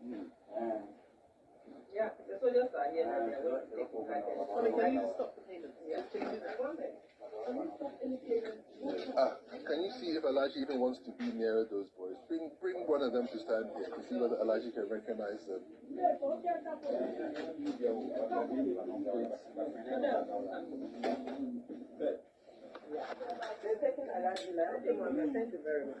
Yeah, there. Honey, can you? Yeah. Ah, can you see if Elijah even wants to be near those boys? Bring bring one of them to stand here to see whether Elijah can recognize them. Alhaji thank you very much.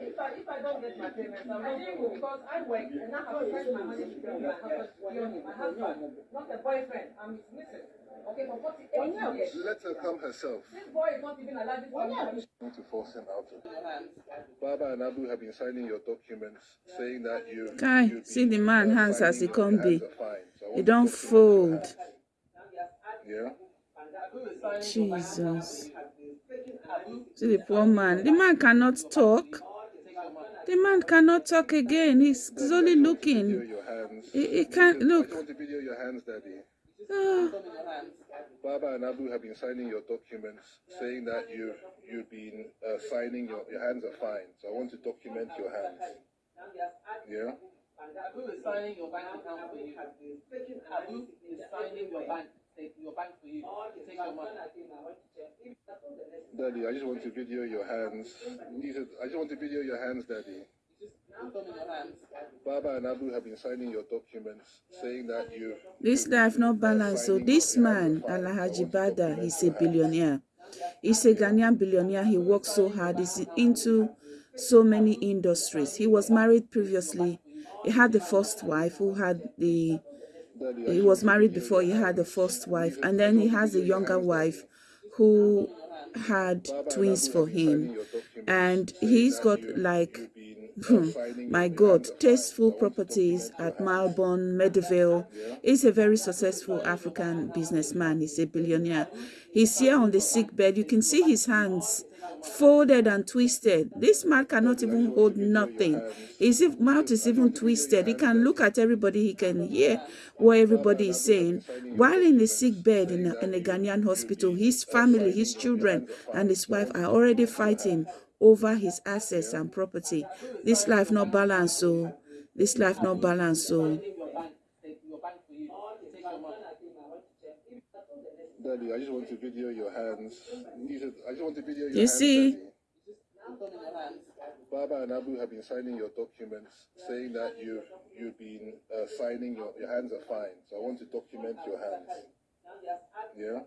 if I, if I don't get my payments, I'm not going because I work and I have to spend my money to my husband, my husband, not a boyfriend. I'm his missus. Okay, for 48 years. Let her come herself. This boy is not even allowed to come. Going to force him out of. Baba and Abu have been signing your documents saying that you. Guy, see the man hands as he come be. He don't fold. Yeah. Jesus. See the poor man. The man cannot talk. The man cannot talk again. He's, he's only looking. your. He, he can't look. just want video your hands, Daddy. Ah, Baba and Abu have been signing your documents saying that you you've been uh, signing your your hands are fine. So I want to document your hands. Yeah. Abu is signing your bank account for you. Abu is signing your bank, your bank for you. Take your money. Daddy, I just want to video your hands. These are, I just want to video your hands, Daddy. Put them in your hands. Baba and Abu have been signing your documents saying that you. this life not balanced. So this man, Alhaji Bada, he's a billionaire. He's a Ghanaian billionaire. He works so hard. He's into so many industries. He was married previously. He had the first wife who had the he was married before he had the first wife and then he has a younger wife who had twins for him. and he's got like Hmm. my god tasteful properties at Malbon, Medeville he's a very successful african businessman. He's a billionaire. He's here on the sick bed. You can see his hands folded and twisted. This man cannot even hold nothing. His mouth is even twisted. He can look at everybody. He can hear what everybody is saying. While in the sick bed in a, in a ghanaian hospital his family his children and his wife are already fighting over his assets and property this life not balance so this life not balance so Your bank, take your bank for you. Take your money. Daddy, I just want to video your hands. I just want to video your You hands. see? Daddy. Put them in your hands. Baba and Abu have been signing your documents saying that you you've been uh, signing your your hands are fine. So I want to document your hands. Yeah.